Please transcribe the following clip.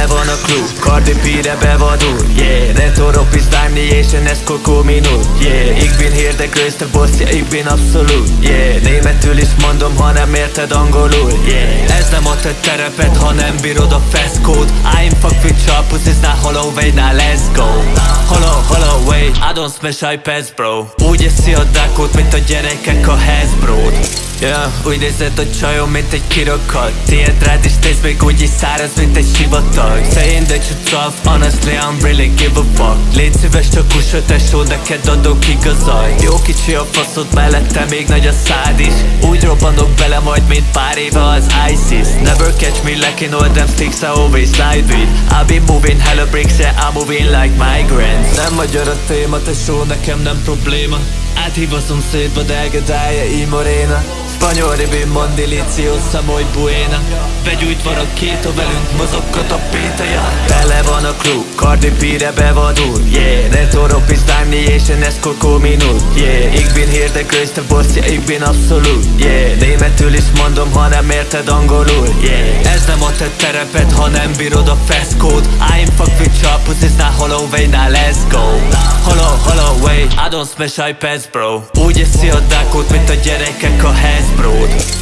Tele van a klub, Cardi B-re bevadul Yeah, netto rock is Damnation, ez Coco Minut Yeah, ik bin hier de größte boss, ja, ik bin absolut Yeah, németül is mondom, ha nem érted angolul Yeah, ez nem ad egy terepet, ha nem bírod a feszkót I'm fuck with sharp pussies, now hollow now let's go. Hollow, hollow way, I don't smash iPads bro. Úgy eszi a dákot, mint a gyerekek a Hasbro-t Yeah, úgy nézed a csajom, mint egy kirakat Tiéd rád is néz még úgy is száraz, mint egy sivatag. Saying that you tough, honestly I'm really give a fuck. Légy szíves, csak kusol tesó, neked adok igazat. Jó kicsi a faszod, mellette még nagy a szád is. Úgy robbanok bele majd, mint pár éve az ISIS. Never catch me lacking all them sticks, I always slide with. I've been moving hella bricks, yeah I'm moving like migrants. Nem magyar a téma, tesó, nekem nem probléma. Áthív a szomszédba, de elgedálja i morena Spanyol ribén mond deliciosa, muy buena Begyújtva a két a velünk mozogkat a pétaja Tele van a klub, Cardi B-re bevadul Yeah, netto rock is Damnation, ez Coco Minut. Yeah, ik bin hier de größte boss, ja, ik bin absolut Yeah, németül is mondom, ha nem érted angolul. Yeah, ez nem ad egy terepet, ha nem bírod a feszkót. I'm fuck with sharp pussies, now hollow way, now let's go. Hollow, hollow I don't smash iPads bro. Úgy eszi a dákot, mint a gyerekek a Hasbro-t